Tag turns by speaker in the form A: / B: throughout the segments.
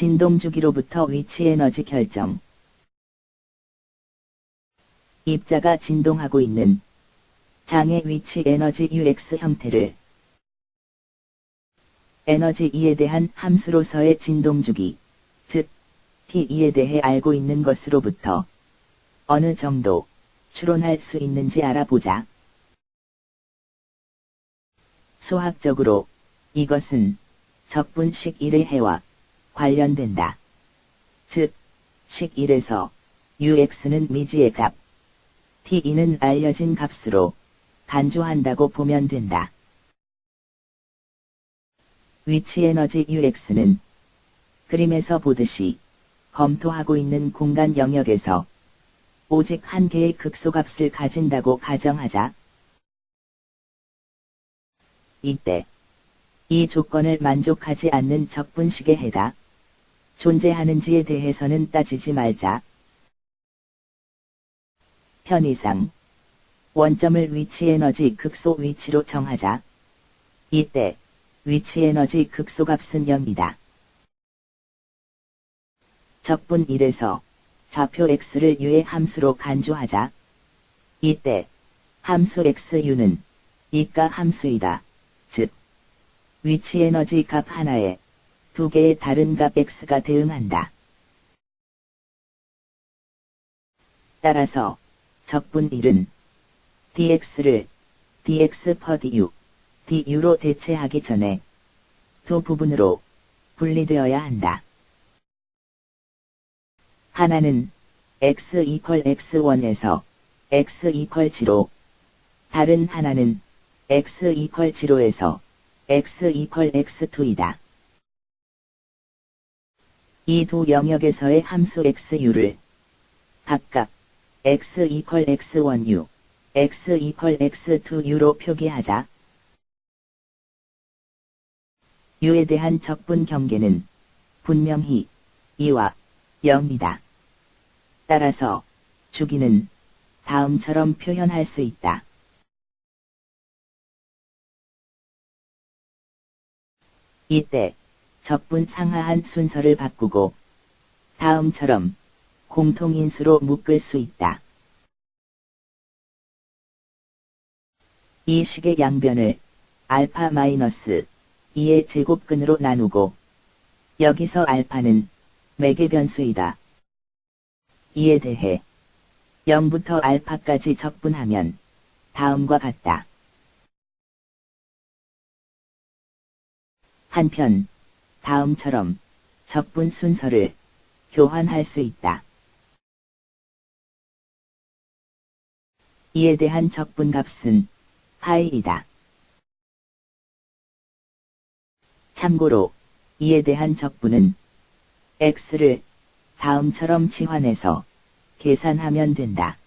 A: 진동 주기로부터 위치 에너지 결정. 입자가 진동하고 있는 장의 위치 에너지 UX 형태를 에너지 E에 대한 함수로서의 진동 주기, 즉 T2에 대해 알고 있는 것으로부터 어느 정도 추론할 수 있는지 알아보자. 수학적으로 이것은 적분식 1의 해와 관련된다. 즉, 식 1에서 UX는 미지의 값, T2는 알려진 값으로 간주한다고 보면 된다. 위치 에너지 UX는 그림에서 보듯이 검토하고 있는 공간 영역에서 오직 한 개의 극소값을 가진다고 가정하자. 이때 이 조건을 만족하지 않는 적분식의 해다 존재하는지에 대해서는 따지지 말자. 편의상 원점을 위치 에너지 극소 위치로 정하자. 이때 위치 에너지 극소값은 0이다. 적분 1에서 좌표 x를 u의 함수로 간주하자. 이때 함수 xu는 이가 함수이다. 즉 위치 에너지 값 하나에 두 개의 다른 값 x가 대응한다. 따라서 적분 1은 dx를 dx per du, du로 대체하기 전에 두 부분으로 분리되어야 한다. 하나는 x 이퀄 x1에서 x 이퀄 0로 다른 하나는 x 이퀄 0에서 x 이퀄 x2이다. 이 두 영역에서의 함수 xu를 각각 x 이퀄 x1u, x 이퀄 x2u로 표기하자. u에 대한 적분 경계는 분명히 2와 0이다. 따라서 주기는 다음처럼 표현할 수 있다. 이때 적분 상하한 순서를 바꾸고 다음처럼 공통인수로 묶을 수 있다. 이 식의 양변을 알파 마이너스 2의 제곱근으로 나누고 여기서 알파는 매개 변수이다. 이에 대해 0부터 알파까지 적분하면 다음과 같다. 한편 다음처럼 적분 순서를 교환할 수 있다. 이에 대한 적분 값은 파이이다. 참고로 이에 대한 적분은 x를 다음처럼 치환해서 계산하면 된다.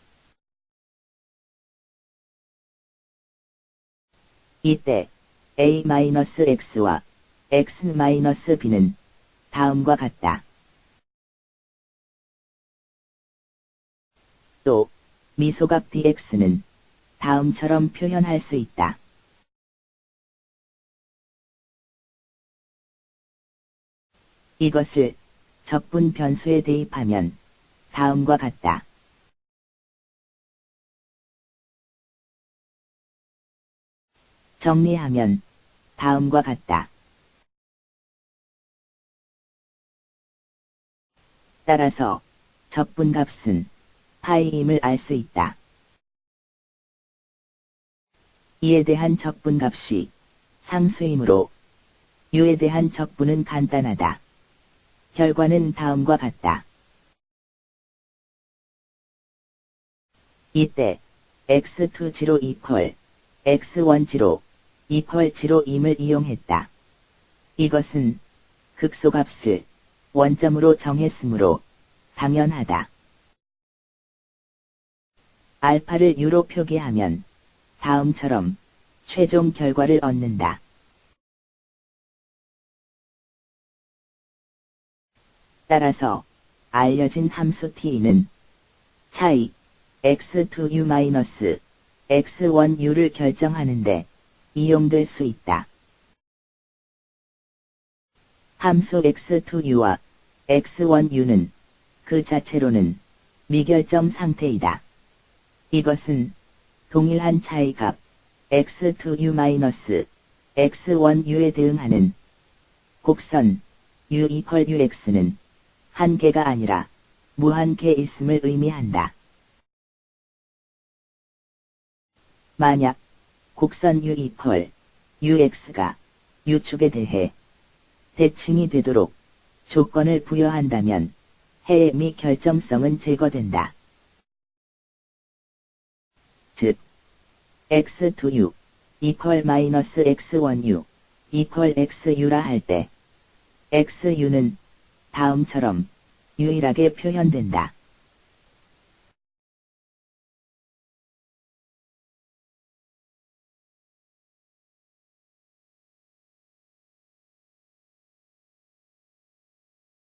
A: 이때 a-x와 x-b는 다음과 같다. 또 미소각 dx는 다음처럼 표현할 수 있다. 이것을 적분 변수에 대입하면 다음과 같다. 정리하면 다음과 같다. 따라서 적분값은 파이임을 알 수 있다. 이에 대한 적분값이 상수이므로 유에 대한 적분은 간단하다. 결과는 다음과 같다. 이때 x2 0 이퀄 x1 0 이퀄 0임을 이용했다. 이것은 극소값을 원점으로 정했으므로 당연하다. 알파를 유로 표기하면 다음처럼 최종 결과를 얻는다. 따라서 알려진 함수 t는 차이 x2u-x1u를 결정하는데 이용될 수 있다. 함수 x2u와 x1u는 그 자체로는 미결점 상태이다. 이것은 동일한 차이값 x2u-x1u에 대응하는 곡선 u 이퀄 ux는 한계가 아니라 무한계 있음을 의미한다. 만약 곡선 u 이퀄 ux가 u축에 대해 대칭이 되도록 조건을 부여한다면 해의 미 결정성은 제거된다. 즉, x2u 이퀄 마이너스 x1u 이퀄 xu라 할 때 xu는 다음처럼 유일하게 표현된다.